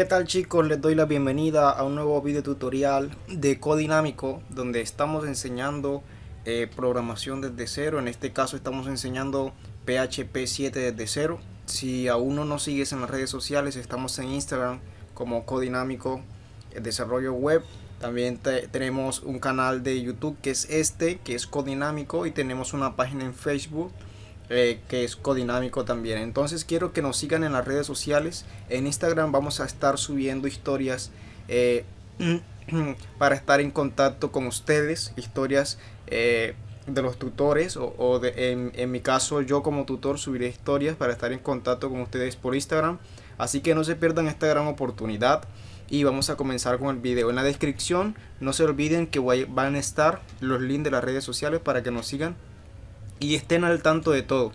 ¿Qué tal chicos? Les doy la bienvenida a un nuevo video tutorial de Codinámico donde estamos enseñando eh, programación desde cero. En este caso estamos enseñando PHP 7 desde cero. Si aún no nos sigues en las redes sociales, estamos en Instagram como Codinámico Desarrollo Web. También tenemos un canal de YouTube que es este, que es Codinámico y tenemos una página en Facebook eh, que es codinámico también. Entonces quiero que nos sigan en las redes sociales. En Instagram vamos a estar subiendo historias eh, para estar en contacto con ustedes, historias eh, de los tutores o, en, en, mi caso yo como tutor subiré historias para estar en contacto con ustedes por Instagram. Así que no se pierdan esta gran oportunidad y vamos a comenzar con el video. En la descripción no se olviden que van a estar los links de las redes sociales para que nos sigan y estén al tanto de todo.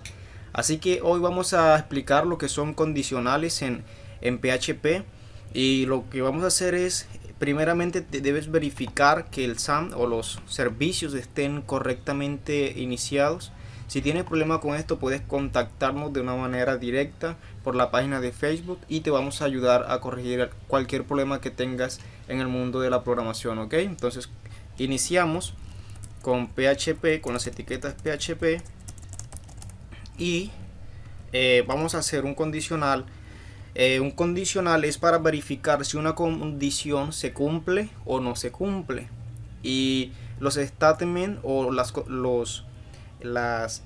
Así que hoy vamos a explicar lo que son condicionales en, en PHP y lo que vamos a hacer es primeramente debes verificar que el SAM o los servicios estén correctamente iniciados. Si tienes problema con esto puedes contactarnos de una manera directa por la página de Facebook y te vamos a ayudar a corregir cualquier problema que tengas en el mundo de la programación, ¿ok? Entonces iniciamos con PHP, con las etiquetas PHP y eh, vamos a hacer un condicional. Eh, un condicional es para verificar si una condición se cumple o no se cumple. Y los statements o las, los, las,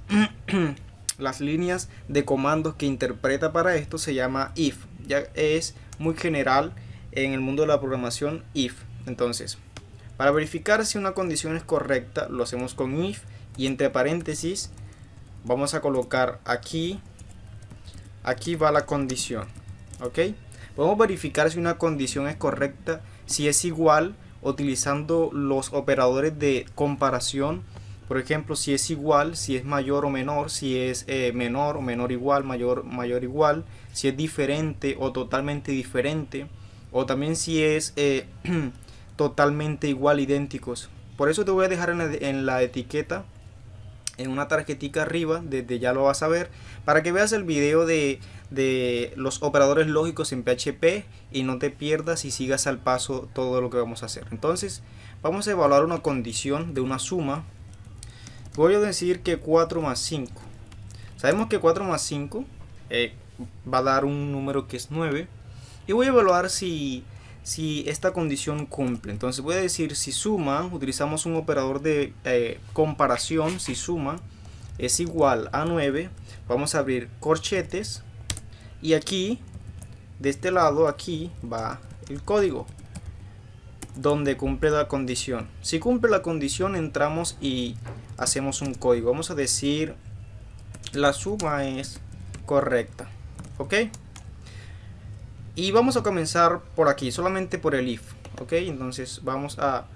las líneas de comandos que interpreta para esto se llama if. Ya es muy general en el mundo de la programación if. Entonces, para verificar si una condición es correcta, lo hacemos con if y entre paréntesis vamos a colocar aquí, aquí va la condición, ¿ok? Podemos verificar si una condición es correcta, si es igual utilizando los operadores de comparación, por ejemplo, si es igual, si es mayor o menor, si es eh, menor o menor igual, mayor, mayor igual, si es diferente o totalmente diferente, o también si es... Eh, totalmente igual, idénticos. Por eso te voy a dejar en la, etiqueta, en una tarjetita arriba, desde ya lo vas a ver, para que veas el video de, de los operadores lógicos en PHP y no te pierdas y sigas al paso todo lo que vamos a hacer. Entonces, vamos a evaluar una condición de una suma. Voy a decir que 4 más 5. Sabemos que 4 más 5 eh, va a dar un número que es 9. Y voy a evaluar si si esta condición cumple. Entonces voy a decir si suma, utilizamos un operador de eh, comparación, si suma es igual a 9, vamos a abrir corchetes y aquí, de este lado, aquí va el código donde cumple la condición. Si cumple la condición entramos y hacemos un código. Vamos a decir la suma es correcta. ¿Ok? Y vamos a comenzar por aquí, solamente por el if. Ok, entonces vamos a,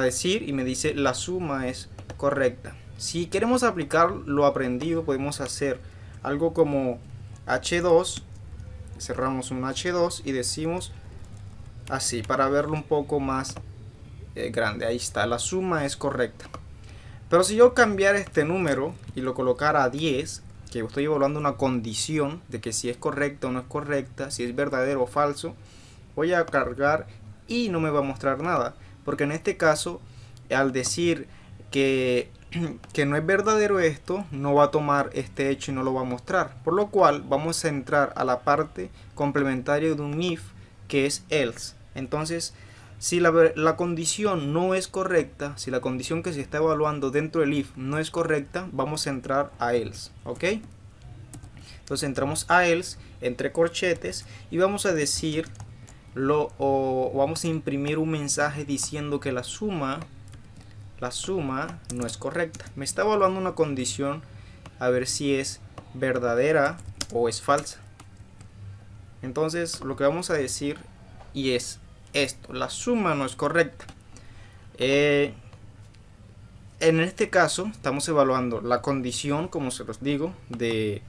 decir y me dice la suma es correcta. Si queremos aplicar lo aprendido, podemos hacer algo como h2. Cerramos un h2 y decimos así para verlo un poco más eh, grande. Ahí está, la suma es correcta. Pero si yo cambiara este número y lo colocara a 10, que estoy evaluando una condición de que si es correcta o no es correcta, si es verdadero o falso, voy a cargar y no me va a mostrar nada. Porque en este caso, al decir que, que no es verdadero esto, no va a tomar este hecho y no lo va a mostrar. Por lo cual vamos a entrar a la parte complementaria de un if que es else. Entonces, si la, la, condición no es correcta, si la condición que se está evaluando dentro del if no es correcta, vamos a entrar a else, ¿ok? Entonces entramos a else, entre corchetes, y vamos a decir, lo, o vamos a imprimir un mensaje diciendo que la suma, la suma no es correcta. Me está evaluando una condición a ver si es verdadera o es falsa. Entonces lo que vamos a decir y es esto, la suma no es correcta. Eh, en este caso estamos evaluando la condición, como se los digo, de,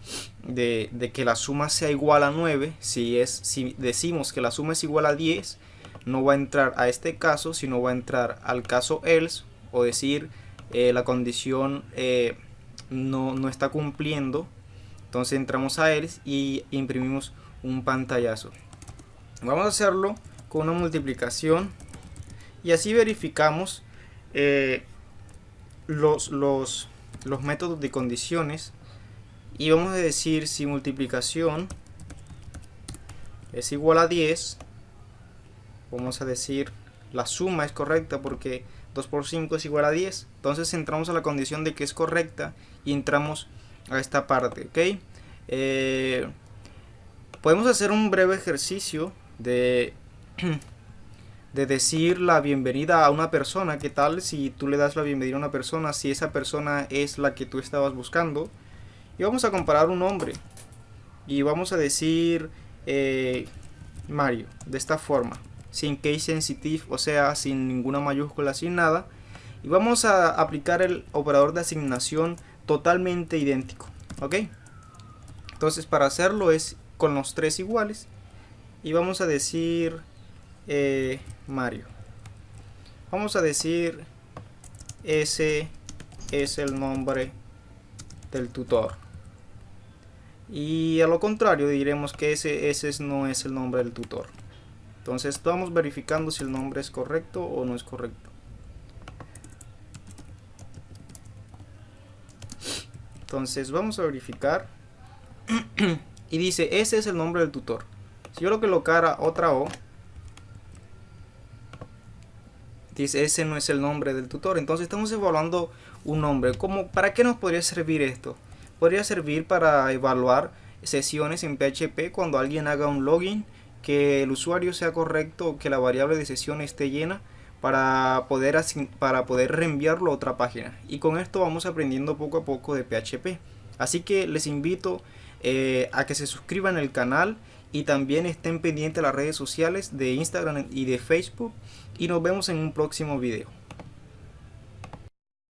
que la suma sea igual a 9. Si, es, si decimos que la suma es igual a 10, no va a entrar a este caso, sino va a entrar al caso else o decir eh, la condición eh, no, no está cumpliendo. Entonces entramos a else y imprimimos un pantallazo. Vamos a hacerlo con una multiplicación y así verificamos eh, los, los, los métodos de condiciones y vamos a decir si multiplicación es igual a 10 vamos a decir la suma es correcta porque 2 por 5 es igual a 10 entonces entramos a la condición de que es correcta y entramos a esta parte ok eh, podemos hacer un breve ejercicio de de decir la bienvenida a una persona qué tal si tú le das la bienvenida a una persona si esa persona es la que tú estabas buscando y vamos a comparar un nombre y vamos a decir eh, Mario de esta forma sin case sensitive o sea sin ninguna mayúscula sin nada. Y vamos a aplicar el operador de asignación totalmente idéntico ok entonces para hacerlo es con los tres iguales y vamos a decir eh, Mario. Vamos a decir ese es el nombre del tutor. Y a lo contrario diremos que ese, ese no es el nombre del tutor. Entonces estamos verificando si el nombre es correcto o no es correcto. Entonces vamos a verificar. Y dice ese es el nombre del tutor. Si yo lo colocara otra O dice ese no es el nombre del tutor entonces estamos evaluando un nombre como para qué nos podría servir esto podría servir para evaluar sesiones en PHP cuando alguien haga un login, que el usuario sea correcto, que la variable de sesión esté llena para poder, para poder reenviarlo a otra página. Y con esto vamos aprendiendo poco a poco de PHP. Así que les invito eh, a que se suscriban al canal y también estén pendientes de las redes sociales de Instagram y de Facebook. Y nos vemos en un próximo video.